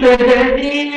प्रतिदिन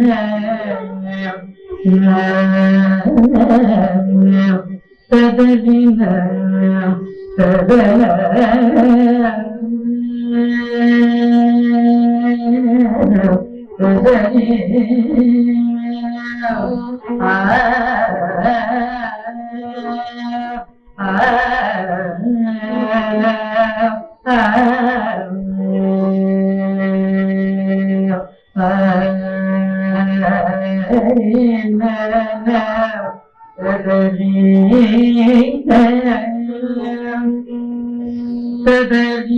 Yeah. سبب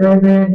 سبب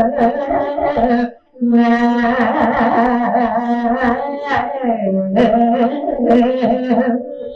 Thank you.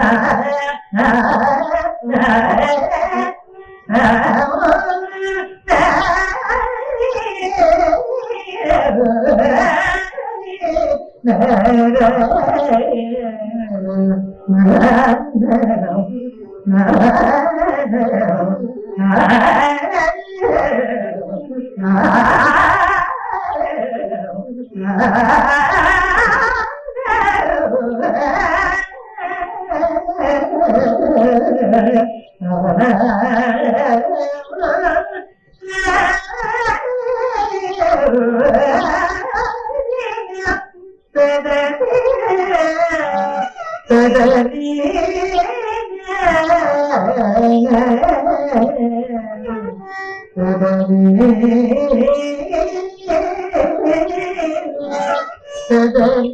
Yeah. seven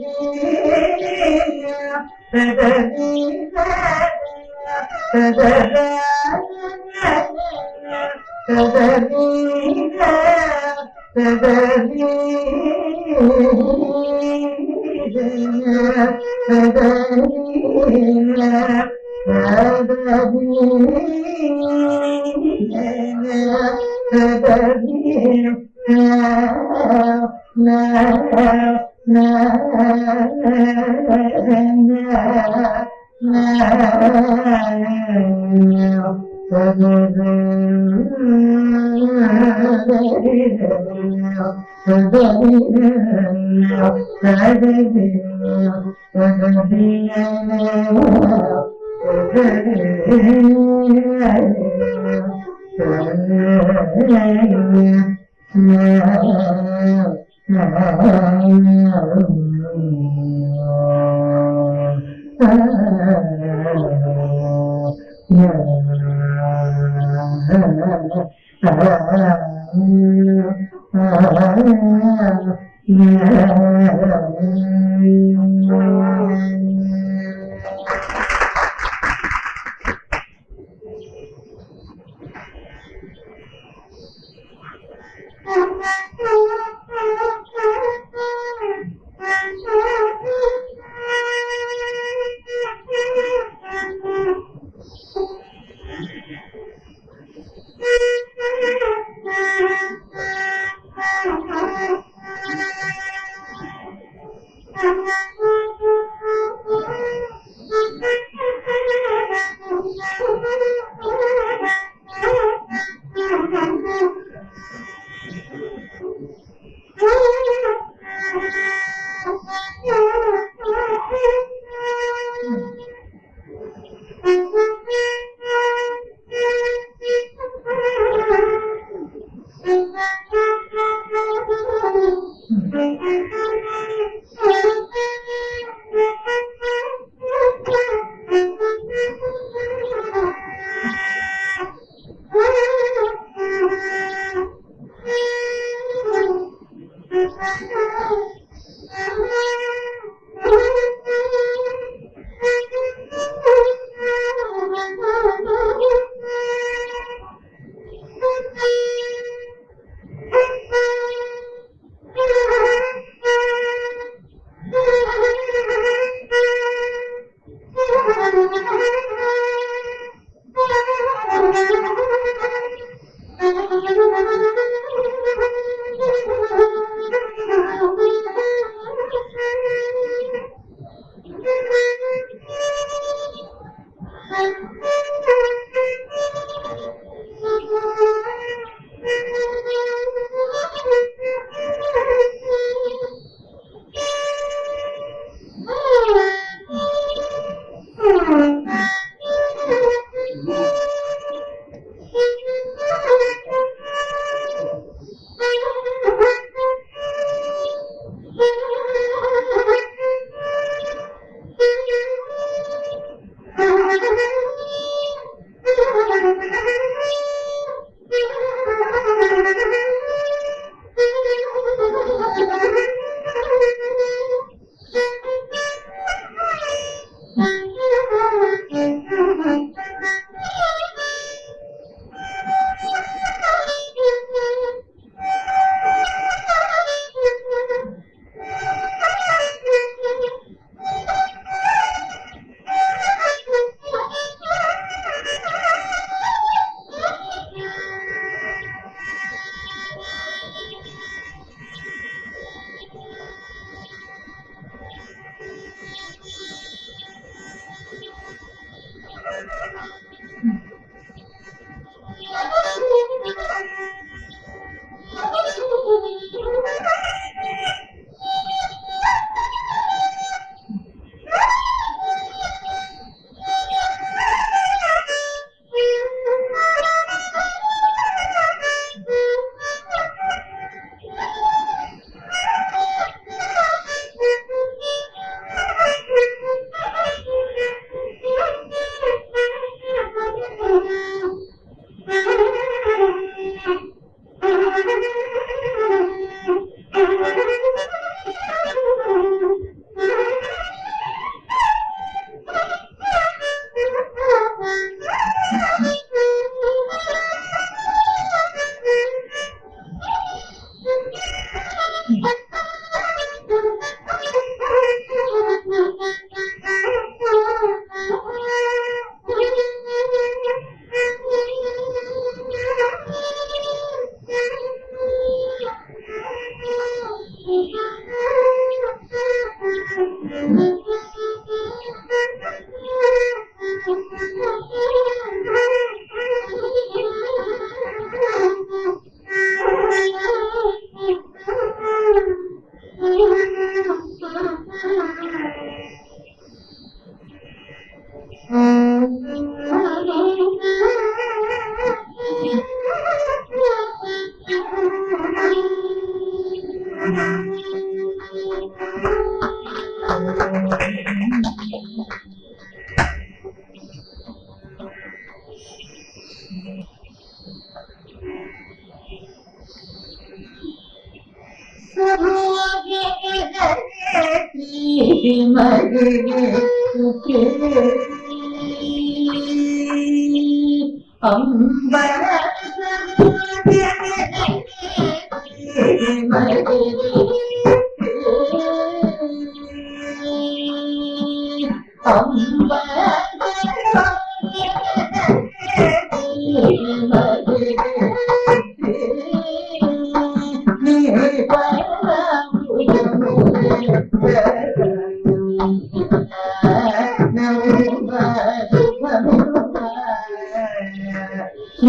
Thank you.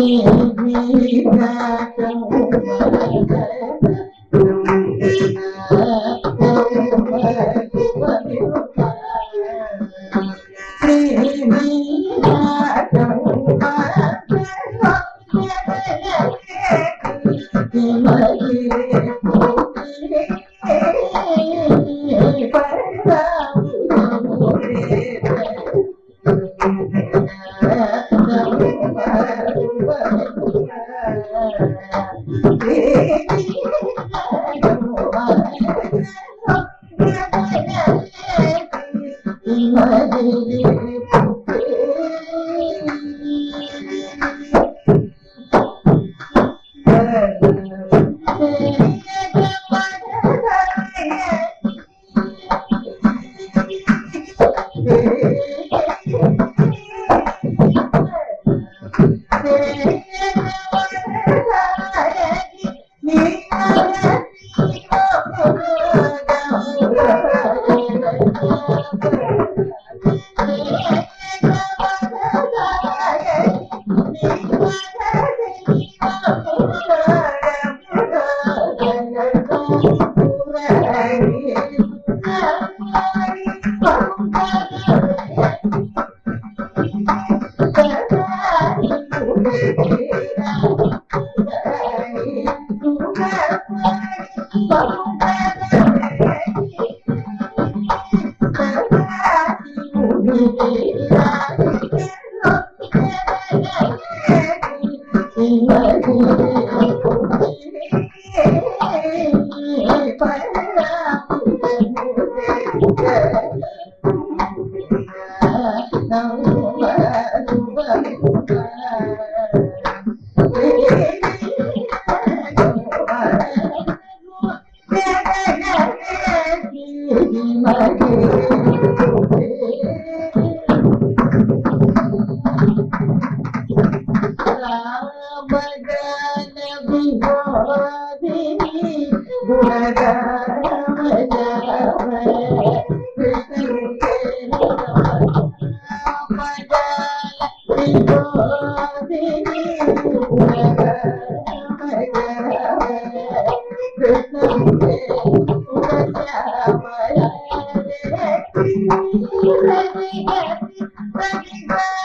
Hallelujah. Obrigado. Happy birthday.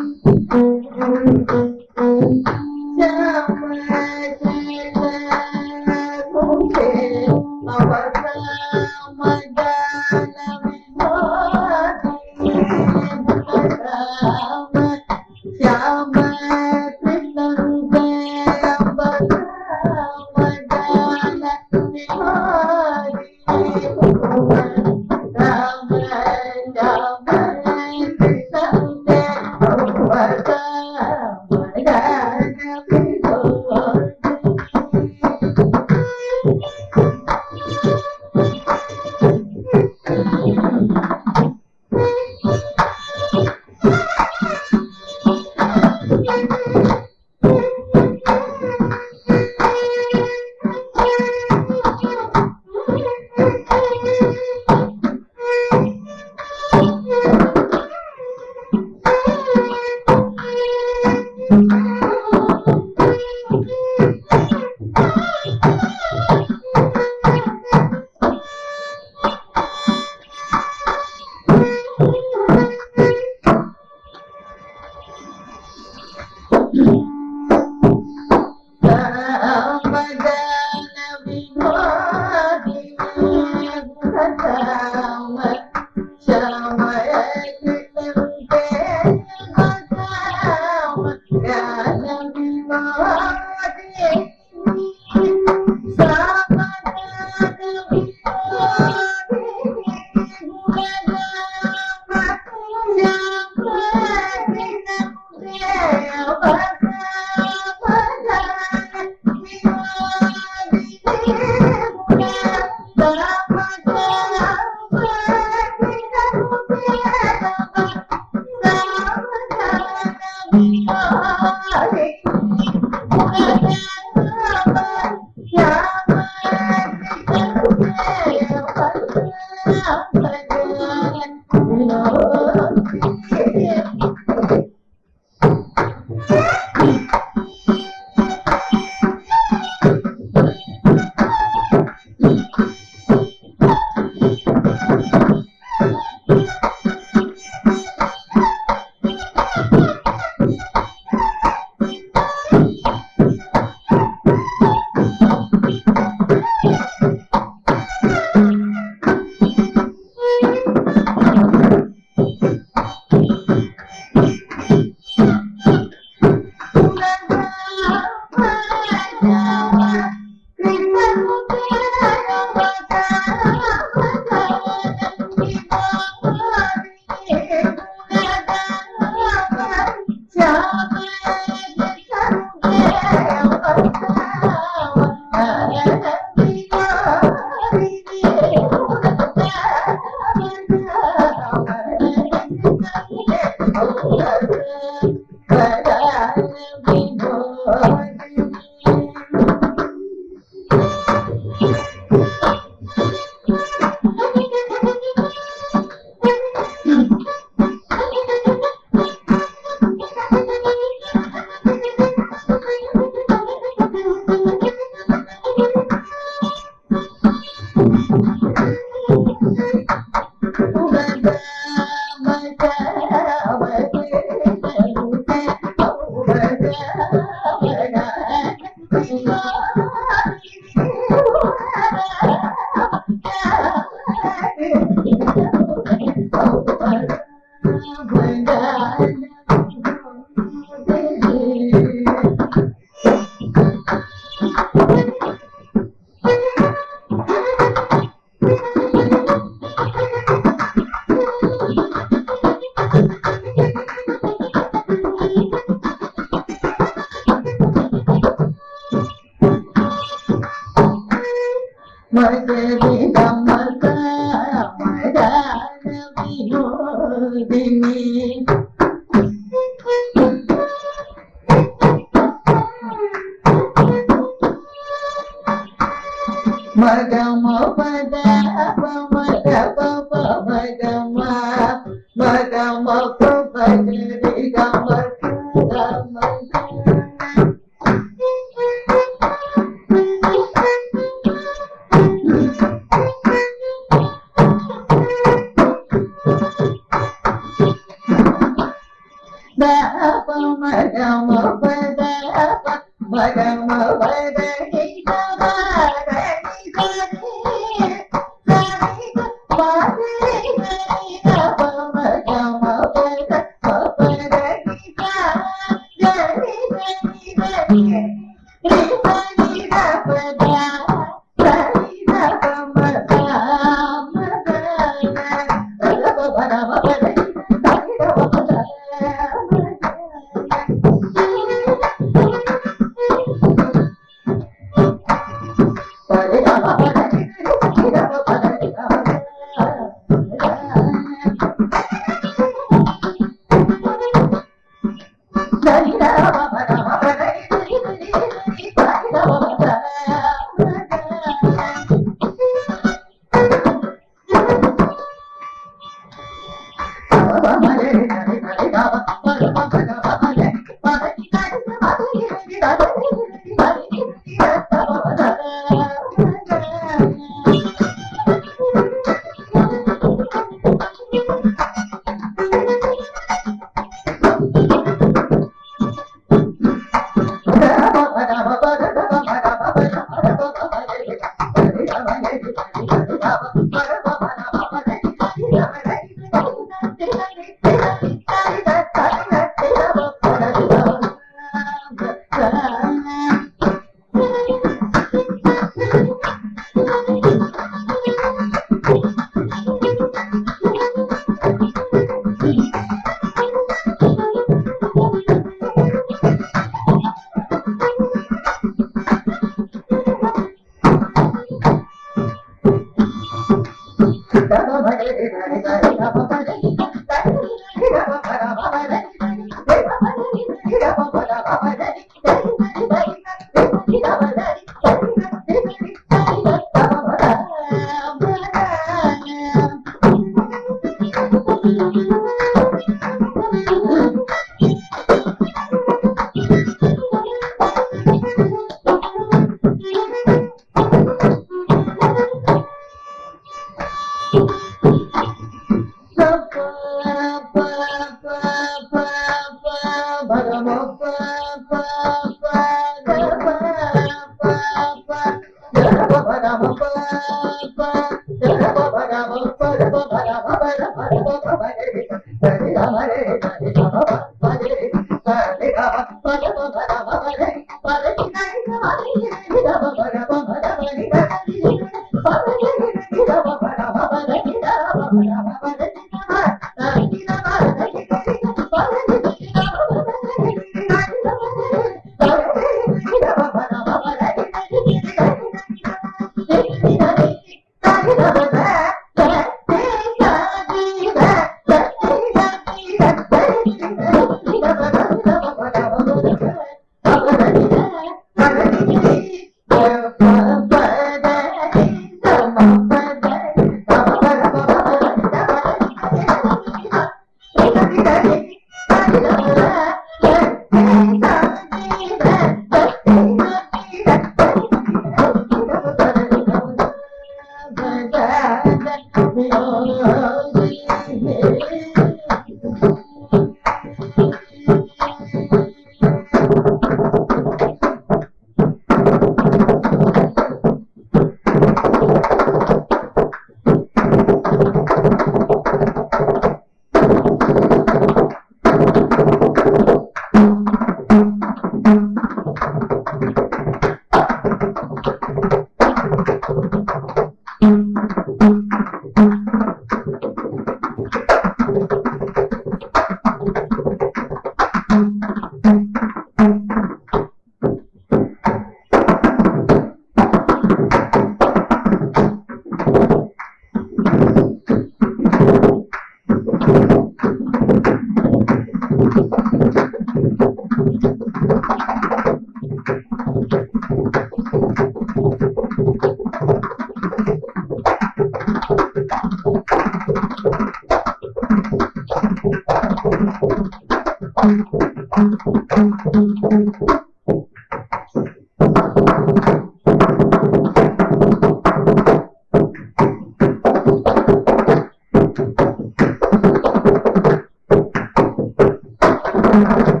Thank.